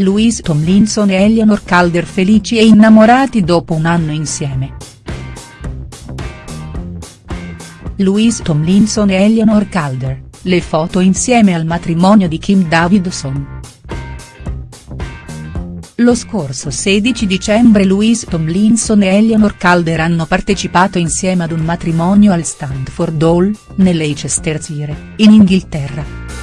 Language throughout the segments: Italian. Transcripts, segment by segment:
Louise Tomlinson e Eleanor Calder felici e innamorati dopo un anno insieme. Louise Tomlinson e Eleanor Calder, le foto insieme al matrimonio di Kim Davidson. Lo scorso 16 dicembre Louise Tomlinson e Eleanor Calder hanno partecipato insieme ad un matrimonio al Stanford Hall, nell'Eicestershire, in Inghilterra.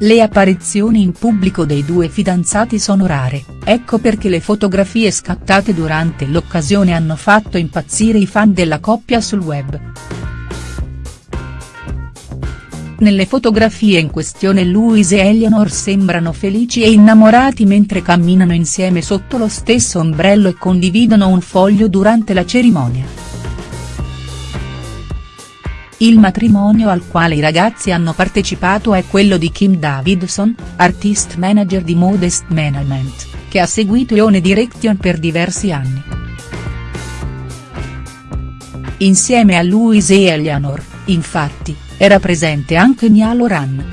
Le apparizioni in pubblico dei due fidanzati sono rare, ecco perché le fotografie scattate durante l'occasione hanno fatto impazzire i fan della coppia sul web. Nelle fotografie in questione Louise e Eleanor sembrano felici e innamorati mentre camminano insieme sotto lo stesso ombrello e condividono un foglio durante la cerimonia. Il matrimonio al quale i ragazzi hanno partecipato è quello di Kim Davidson, artist manager di Modest Management, che ha seguito Ione Direction per diversi anni. Insieme a Louise e Eleanor, infatti, era presente anche Nia Loran.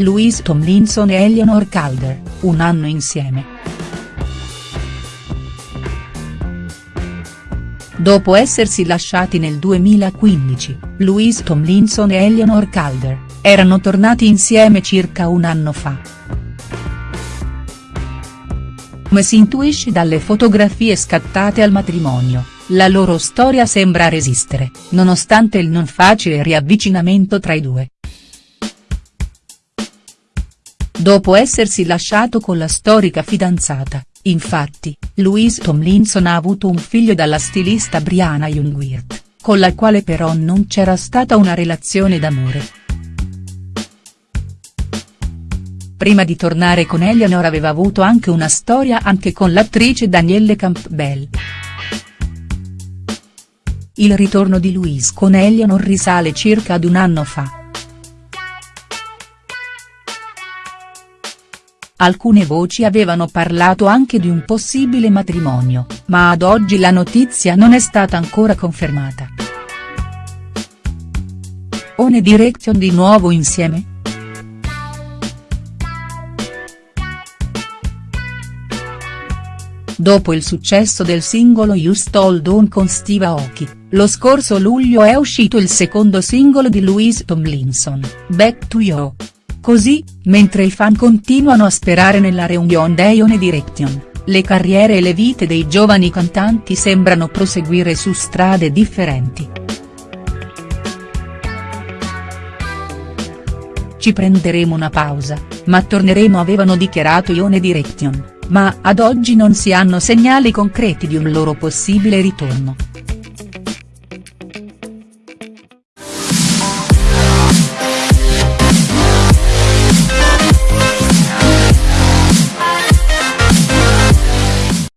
Louise Tomlinson e Eleanor Calder, un anno insieme. Dopo essersi lasciati nel 2015, Louise Tomlinson e Eleanor Calder, erano tornati insieme circa un anno fa. Come si intuisce dalle fotografie scattate al matrimonio, la loro storia sembra resistere, nonostante il non facile riavvicinamento tra i due. Dopo essersi lasciato con la storica fidanzata, infatti, Louise Tomlinson ha avuto un figlio dalla stilista Brianna Jungwirth, con la quale però non c'era stata una relazione d'amore. Prima di tornare con Eleanor aveva avuto anche una storia anche con l'attrice Danielle Campbell. Il ritorno di Louise con Eleanor risale circa ad un anno fa. Alcune voci avevano parlato anche di un possibile matrimonio, ma ad oggi la notizia non è stata ancora confermata. One Direction di nuovo insieme?. Dopo il successo del singolo You Stole Dawn con Steve Aoki, lo scorso luglio è uscito il secondo singolo di Louise Tomlinson, Back to You. Così, mentre i fan continuano a sperare nella reunion dei One Direction, le carriere e le vite dei giovani cantanti sembrano proseguire su strade differenti. Ci prenderemo una pausa, ma torneremo avevano dichiarato Ione Direction ma ad oggi non si hanno segnali concreti di un loro possibile ritorno.